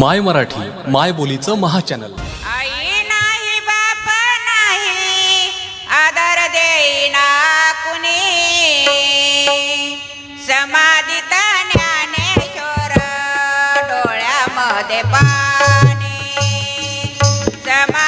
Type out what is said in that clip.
माय मराठी माय बोलीचं महाचॅनल. आई नाही बाप नाही आदर देईना कुणी. समाधीत ज्ञानेश्वर डोळ्यामध्ये पाणी. समा